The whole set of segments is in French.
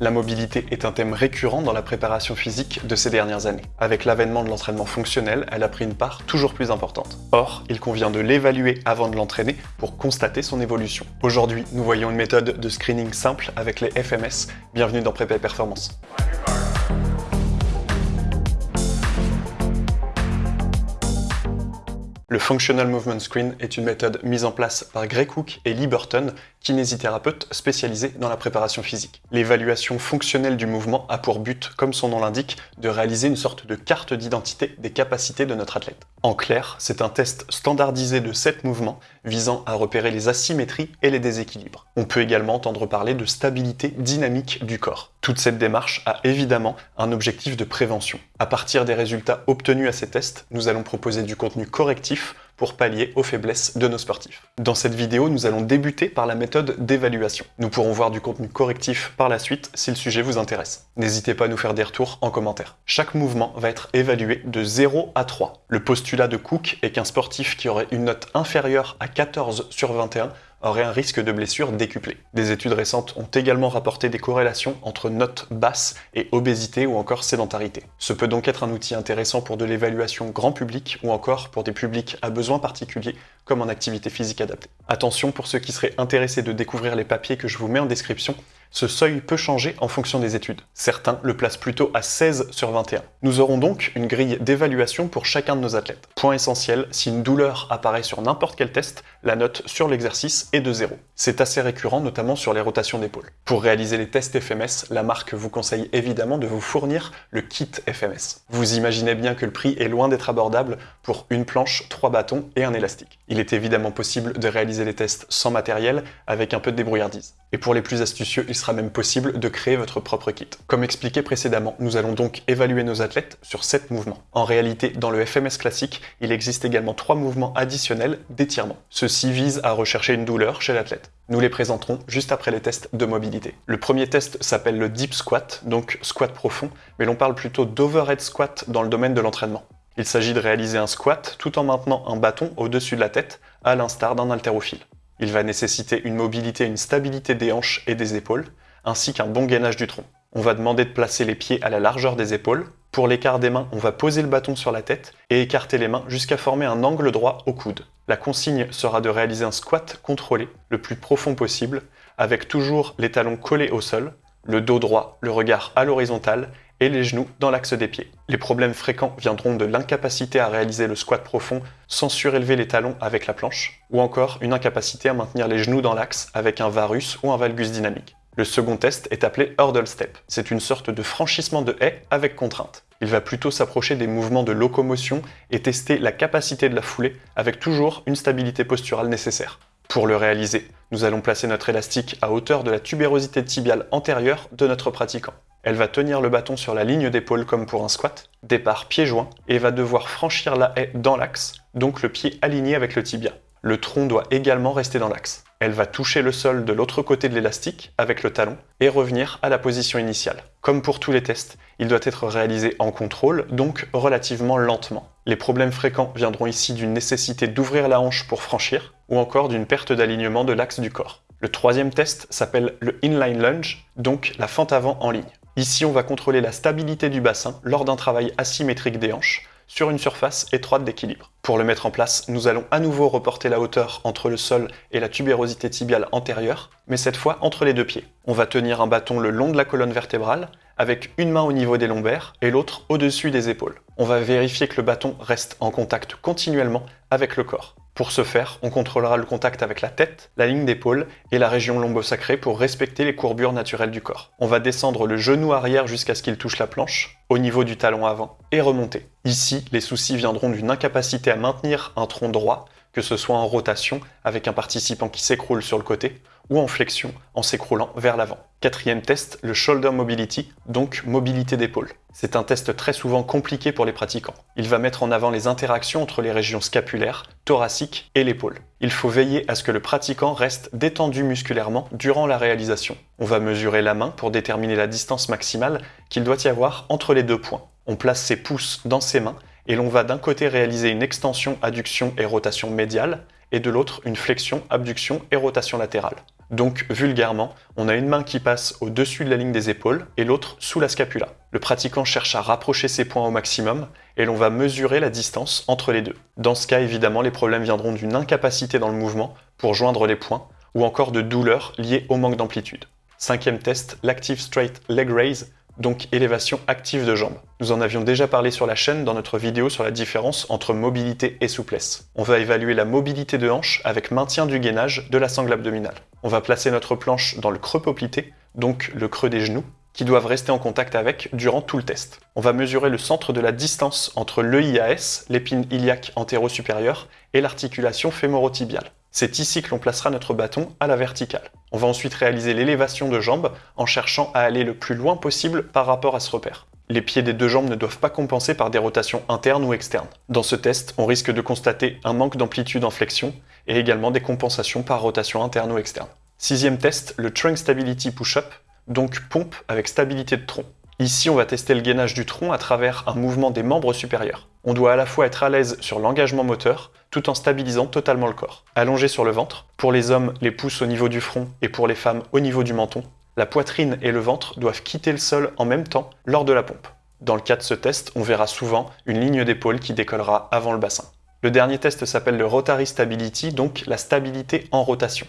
La mobilité est un thème récurrent dans la préparation physique de ces dernières années. Avec l'avènement de l'entraînement fonctionnel, elle a pris une part toujours plus importante. Or, il convient de l'évaluer avant de l'entraîner pour constater son évolution. Aujourd'hui, nous voyons une méthode de screening simple avec les FMS. Bienvenue dans Prépa Performance. Le Functional Movement Screen est une méthode mise en place par Greg Cook et Lee Burton, kinésithérapeutes spécialisés dans la préparation physique. L'évaluation fonctionnelle du mouvement a pour but, comme son nom l'indique, de réaliser une sorte de carte d'identité des capacités de notre athlète. En clair, c'est un test standardisé de 7 mouvements visant à repérer les asymétries et les déséquilibres. On peut également entendre parler de stabilité dynamique du corps. Toute cette démarche a évidemment un objectif de prévention. À partir des résultats obtenus à ces tests, nous allons proposer du contenu correctif pour pallier aux faiblesses de nos sportifs. Dans cette vidéo, nous allons débuter par la méthode d'évaluation. Nous pourrons voir du contenu correctif par la suite si le sujet vous intéresse. N'hésitez pas à nous faire des retours en commentaire. Chaque mouvement va être évalué de 0 à 3. Le postulat de Cook est qu'un sportif qui aurait une note inférieure à 14 sur 21 aurait un risque de blessure décuplé. Des études récentes ont également rapporté des corrélations entre notes basses et obésité ou encore sédentarité. Ce peut donc être un outil intéressant pour de l'évaluation grand public ou encore pour des publics à besoins particuliers comme en activité physique adaptée. Attention pour ceux qui seraient intéressés de découvrir les papiers que je vous mets en description, ce seuil peut changer en fonction des études. Certains le placent plutôt à 16 sur 21. Nous aurons donc une grille d'évaluation pour chacun de nos athlètes. Point essentiel, si une douleur apparaît sur n'importe quel test, la note sur l'exercice est de 0. C'est assez récurrent, notamment sur les rotations d'épaule. Pour réaliser les tests FMS, la marque vous conseille évidemment de vous fournir le kit FMS. Vous imaginez bien que le prix est loin d'être abordable pour une planche, trois bâtons et un élastique. Il est évidemment possible de réaliser les tests sans matériel, avec un peu de débrouillardise. Et pour les plus astucieux, il sera même possible de créer votre propre kit. Comme expliqué précédemment, nous allons donc évaluer nos athlètes sur 7 mouvements. En réalité, dans le FMS classique, il existe également 3 mouvements additionnels d'étirement. Ceux-ci visent à rechercher une douleur chez l'athlète. Nous les présenterons juste après les tests de mobilité. Le premier test s'appelle le Deep Squat, donc squat profond, mais l'on parle plutôt d'overhead squat dans le domaine de l'entraînement. Il s'agit de réaliser un squat tout en maintenant un bâton au-dessus de la tête, à l'instar d'un haltérophile. Il va nécessiter une mobilité et une stabilité des hanches et des épaules, ainsi qu'un bon gainage du tronc. On va demander de placer les pieds à la largeur des épaules. Pour l'écart des mains, on va poser le bâton sur la tête et écarter les mains jusqu'à former un angle droit au coude. La consigne sera de réaliser un squat contrôlé, le plus profond possible, avec toujours les talons collés au sol, le dos droit, le regard à l'horizontale et les genoux dans l'axe des pieds. Les problèmes fréquents viendront de l'incapacité à réaliser le squat profond sans surélever les talons avec la planche, ou encore une incapacité à maintenir les genoux dans l'axe avec un varus ou un valgus dynamique. Le second test est appelé hurdle step. C'est une sorte de franchissement de haie avec contrainte. Il va plutôt s'approcher des mouvements de locomotion et tester la capacité de la foulée avec toujours une stabilité posturale nécessaire. Pour le réaliser, nous allons placer notre élastique à hauteur de la tubérosité tibiale antérieure de notre pratiquant. Elle va tenir le bâton sur la ligne d'épaule comme pour un squat, départ pied joint, et va devoir franchir la haie dans l'axe, donc le pied aligné avec le tibia. Le tronc doit également rester dans l'axe. Elle va toucher le sol de l'autre côté de l'élastique avec le talon et revenir à la position initiale. Comme pour tous les tests, il doit être réalisé en contrôle, donc relativement lentement. Les problèmes fréquents viendront ici d'une nécessité d'ouvrir la hanche pour franchir, ou encore d'une perte d'alignement de l'axe du corps. Le troisième test s'appelle le inline lunge, donc la fente avant en ligne. Ici, on va contrôler la stabilité du bassin lors d'un travail asymétrique des hanches sur une surface étroite d'équilibre. Pour le mettre en place, nous allons à nouveau reporter la hauteur entre le sol et la tubérosité tibiale antérieure, mais cette fois entre les deux pieds. On va tenir un bâton le long de la colonne vertébrale, avec une main au niveau des lombaires et l'autre au-dessus des épaules. On va vérifier que le bâton reste en contact continuellement avec le corps. Pour ce faire, on contrôlera le contact avec la tête, la ligne d'épaule et la région lombosacrée pour respecter les courbures naturelles du corps. On va descendre le genou arrière jusqu'à ce qu'il touche la planche, au niveau du talon avant, et remonter. Ici, les soucis viendront d'une incapacité à maintenir un tronc droit, que ce soit en rotation avec un participant qui s'écroule sur le côté, ou en flexion en s'écroulant vers l'avant. Quatrième test, le shoulder mobility, donc mobilité d'épaule. C'est un test très souvent compliqué pour les pratiquants. Il va mettre en avant les interactions entre les régions scapulaires, thoraciques et l'épaule. Il faut veiller à ce que le pratiquant reste détendu musculairement durant la réalisation. On va mesurer la main pour déterminer la distance maximale qu'il doit y avoir entre les deux points. On place ses pouces dans ses mains et l'on va d'un côté réaliser une extension, adduction et rotation médiale, et de l'autre une flexion, abduction et rotation latérale. Donc, vulgairement, on a une main qui passe au-dessus de la ligne des épaules et l'autre sous la scapula. Le pratiquant cherche à rapprocher ses points au maximum et l'on va mesurer la distance entre les deux. Dans ce cas, évidemment, les problèmes viendront d'une incapacité dans le mouvement pour joindre les points ou encore de douleurs liées au manque d'amplitude. Cinquième test, l'Active Straight Leg Raise, donc élévation active de jambes. Nous en avions déjà parlé sur la chaîne dans notre vidéo sur la différence entre mobilité et souplesse. On va évaluer la mobilité de hanche avec maintien du gainage de la sangle abdominale. On va placer notre planche dans le creux poplité, donc le creux des genoux, qui doivent rester en contact avec durant tout le test. On va mesurer le centre de la distance entre l'EIAS, l'épine iliaque antéro-supérieure, et l'articulation fémorotibiale. C'est ici que l'on placera notre bâton à la verticale. On va ensuite réaliser l'élévation de jambes en cherchant à aller le plus loin possible par rapport à ce repère. Les pieds des deux jambes ne doivent pas compenser par des rotations internes ou externes. Dans ce test, on risque de constater un manque d'amplitude en flexion et également des compensations par rotation interne ou externe. Sixième test, le Trunk Stability Push-Up, donc pompe avec stabilité de tronc. Ici, on va tester le gainage du tronc à travers un mouvement des membres supérieurs. On doit à la fois être à l'aise sur l'engagement moteur, tout en stabilisant totalement le corps. Allongé sur le ventre, pour les hommes, les pouces au niveau du front et pour les femmes au niveau du menton, la poitrine et le ventre doivent quitter le sol en même temps lors de la pompe. Dans le cas de ce test, on verra souvent une ligne d'épaule qui décollera avant le bassin. Le dernier test s'appelle le Rotary Stability, donc la stabilité en rotation.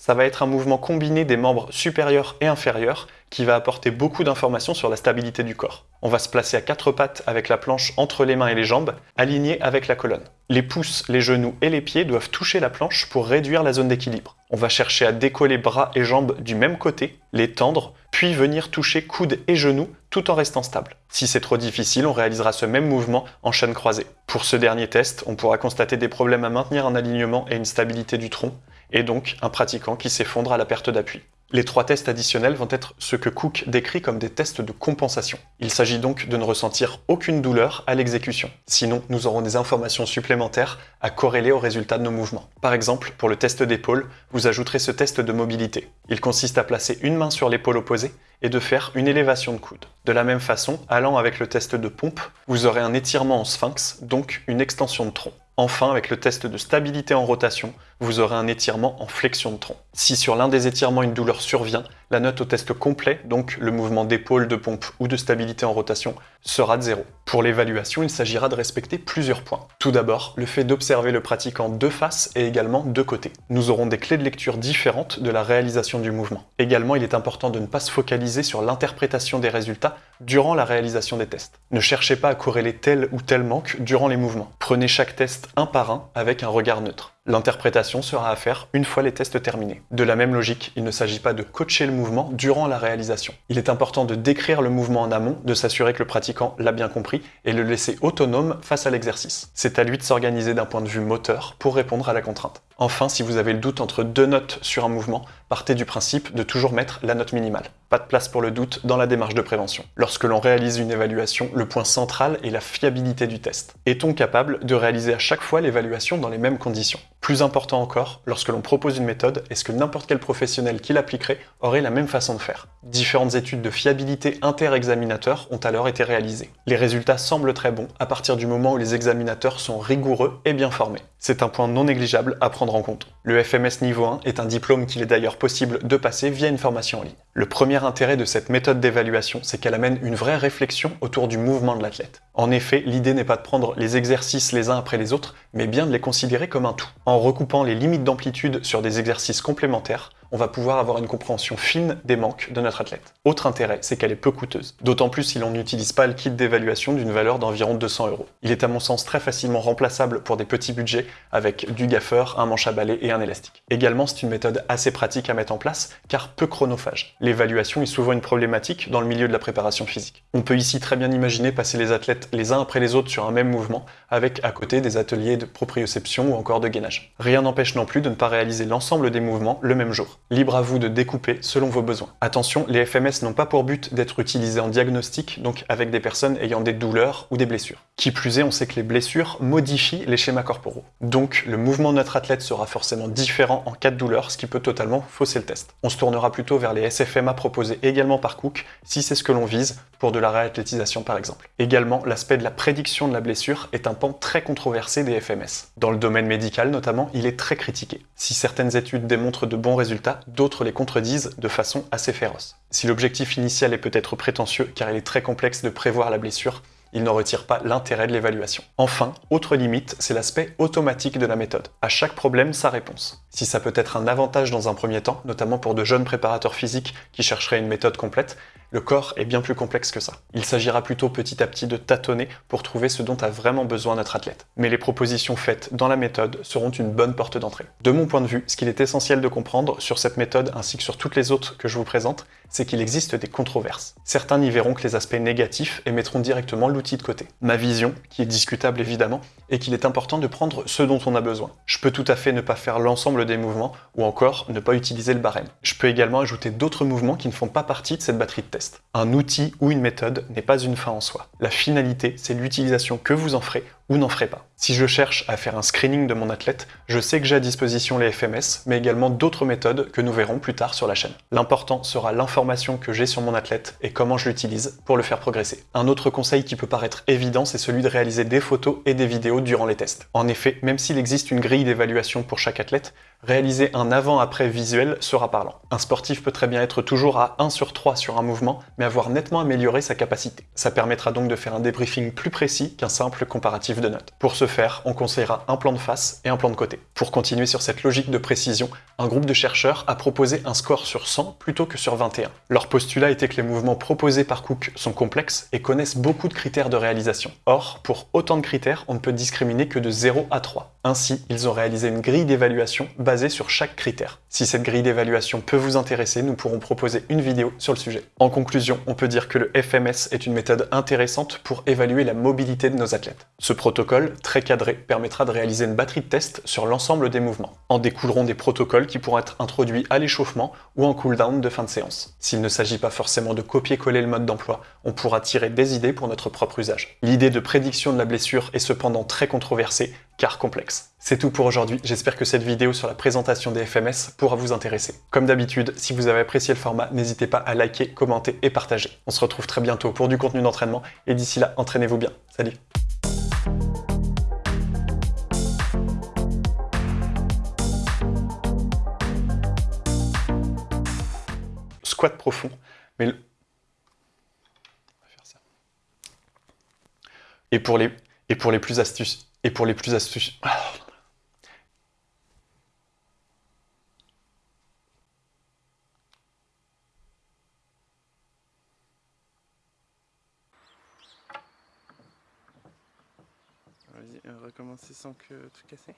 Ça va être un mouvement combiné des membres supérieurs et inférieurs qui va apporter beaucoup d'informations sur la stabilité du corps. On va se placer à quatre pattes avec la planche entre les mains et les jambes, alignée avec la colonne. Les pouces, les genoux et les pieds doivent toucher la planche pour réduire la zone d'équilibre. On va chercher à décoller bras et jambes du même côté, les tendre, puis venir toucher coudes et genoux tout en restant stable. Si c'est trop difficile, on réalisera ce même mouvement en chaîne croisée. Pour ce dernier test, on pourra constater des problèmes à maintenir un alignement et une stabilité du tronc, et donc un pratiquant qui s'effondre à la perte d'appui. Les trois tests additionnels vont être ce que Cook décrit comme des tests de compensation. Il s'agit donc de ne ressentir aucune douleur à l'exécution. Sinon, nous aurons des informations supplémentaires à corréler au résultat de nos mouvements. Par exemple, pour le test d'épaule, vous ajouterez ce test de mobilité. Il consiste à placer une main sur l'épaule opposée et de faire une élévation de coude. De la même façon, allant avec le test de pompe, vous aurez un étirement en sphinx, donc une extension de tronc. Enfin, avec le test de stabilité en rotation, vous aurez un étirement en flexion de tronc. Si sur l'un des étirements une douleur survient, la note au test complet, donc le mouvement d'épaule, de pompe ou de stabilité en rotation, sera de zéro. Pour l'évaluation, il s'agira de respecter plusieurs points. Tout d'abord, le fait d'observer le pratiquant de face et également de côté. Nous aurons des clés de lecture différentes de la réalisation du mouvement. Également, il est important de ne pas se focaliser sur l'interprétation des résultats durant la réalisation des tests. Ne cherchez pas à corréler tel ou tel manque durant les mouvements. Prenez chaque test un par un avec un regard neutre. L'interprétation sera à faire une fois les tests terminés. De la même logique, il ne s'agit pas de coacher le mouvement durant la réalisation. Il est important de décrire le mouvement en amont, de s'assurer que le pratiquant l'a bien compris et le laisser autonome face à l'exercice. C'est à lui de s'organiser d'un point de vue moteur pour répondre à la contrainte. Enfin, si vous avez le doute entre deux notes sur un mouvement, partez du principe de toujours mettre la note minimale. Pas de place pour le doute dans la démarche de prévention. Lorsque l'on réalise une évaluation, le point central est la fiabilité du test. Est-on capable de réaliser à chaque fois l'évaluation dans les mêmes conditions? Plus important encore, lorsque l'on propose une méthode, est-ce que n'importe quel professionnel qui l'appliquerait aurait la même façon de faire? Différentes études de fiabilité inter-examinateurs ont alors été réalisées. Les résultats semblent très bons à partir du moment où les examinateurs sont rigoureux et bien formés. C'est un point non négligeable à prendre en compte. Le FMS niveau 1 est un diplôme qu'il est d'ailleurs possible de passer via une formation en ligne. Le premier intérêt de cette méthode d'évaluation, c'est qu'elle amène une vraie réflexion autour du mouvement de l'athlète. En effet, l'idée n'est pas de prendre les exercices les uns après les autres, mais bien de les considérer comme un tout. En recoupant les limites d'amplitude sur des exercices complémentaires, on va pouvoir avoir une compréhension fine des manques de notre athlète. Autre intérêt, c'est qu'elle est peu coûteuse. D'autant plus si l'on n'utilise pas le kit d'évaluation d'une valeur d'environ 200 euros. Il est à mon sens très facilement remplaçable pour des petits budgets avec du gaffeur, un manche à balai et un élastique. Également, c'est une méthode assez pratique à mettre en place car peu chronophage. L'évaluation est souvent une problématique dans le milieu de la préparation physique. On peut ici très bien imaginer passer les athlètes les uns après les autres sur un même mouvement avec à côté des ateliers de proprioception ou encore de gainage. Rien n'empêche non plus de ne pas réaliser l'ensemble des mouvements le même jour. Libre à vous de découper selon vos besoins. Attention, les FMS n'ont pas pour but d'être utilisés en diagnostic, donc avec des personnes ayant des douleurs ou des blessures. Qui plus est, on sait que les blessures modifient les schémas corporaux. Donc le mouvement de notre athlète sera forcément différent en cas de douleur, ce qui peut totalement fausser le test. On se tournera plutôt vers les SFMA proposés également par Cook, si c'est ce que l'on vise, pour de la réathlétisation par exemple. Également, l'aspect de la prédiction de la blessure est un pan très controversé des FMS. Dans le domaine médical notamment, il est très critiqué. Si certaines études démontrent de bons résultats, d'autres les contredisent de façon assez féroce. Si l'objectif initial est peut-être prétentieux car il est très complexe de prévoir la blessure, il n'en retire pas l'intérêt de l'évaluation. Enfin, autre limite, c'est l'aspect automatique de la méthode. À chaque problème, sa réponse. Si ça peut être un avantage dans un premier temps, notamment pour de jeunes préparateurs physiques qui chercheraient une méthode complète, le corps est bien plus complexe que ça. Il s'agira plutôt petit à petit de tâtonner pour trouver ce dont a vraiment besoin notre athlète. Mais les propositions faites dans la méthode seront une bonne porte d'entrée. De mon point de vue, ce qu'il est essentiel de comprendre sur cette méthode ainsi que sur toutes les autres que je vous présente, c'est qu'il existe des controverses. Certains n'y verront que les aspects négatifs et mettront directement l'outil de côté. Ma vision, qui est discutable évidemment, est qu'il est important de prendre ce dont on a besoin. Je peux tout à fait ne pas faire l'ensemble des mouvements, ou encore ne pas utiliser le barème. Je peux également ajouter d'autres mouvements qui ne font pas partie de cette batterie de test. Un outil ou une méthode n'est pas une fin en soi. La finalité, c'est l'utilisation que vous en ferez ou n'en ferez pas. Si je cherche à faire un screening de mon athlète, je sais que j'ai à disposition les FMS, mais également d'autres méthodes que nous verrons plus tard sur la chaîne. L'important sera l'information que j'ai sur mon athlète et comment je l'utilise pour le faire progresser. Un autre conseil qui peut paraître évident, c'est celui de réaliser des photos et des vidéos durant les tests. En effet, même s'il existe une grille d'évaluation pour chaque athlète, réaliser un avant-après visuel sera parlant. Un sportif peut très bien être toujours à 1 sur 3 sur un mouvement, mais avoir nettement amélioré sa capacité. Ça permettra donc de faire un débriefing plus précis qu'un simple comparatif de notes. Pour ce faire, on conseillera un plan de face et un plan de côté. Pour continuer sur cette logique de précision, un groupe de chercheurs a proposé un score sur 100 plutôt que sur 21. Leur postulat était que les mouvements proposés par Cook sont complexes et connaissent beaucoup de critères de réalisation. Or, pour autant de critères, on ne peut discriminer que de 0 à 3. Ainsi, ils ont réalisé une grille d'évaluation basée sur chaque critère. Si cette grille d'évaluation peut vous intéresser, nous pourrons proposer une vidéo sur le sujet. En conclusion, on peut dire que le FMS est une méthode intéressante pour évaluer la mobilité de nos athlètes. Ce protocole, très cadré, permettra de réaliser une batterie de tests sur l'ensemble des mouvements. En découleront des protocoles qui pourront être introduits à l'échauffement ou en cooldown de fin de séance. S'il ne s'agit pas forcément de copier-coller le mode d'emploi, on pourra tirer des idées pour notre propre usage. L'idée de prédiction de la blessure est cependant très controversée, car complexe. C'est tout pour aujourd'hui, j'espère que cette vidéo sur la présentation des FMS pourra vous intéresser. Comme d'habitude, si vous avez apprécié le format, n'hésitez pas à liker, commenter et partager. On se retrouve très bientôt pour du contenu d'entraînement, et d'ici là, entraînez-vous bien. Salut Squat profond, mais le... Et pour les, et pour les plus astuces, et pour les plus astucieux... Vas-y, recommencer sans que tout casser.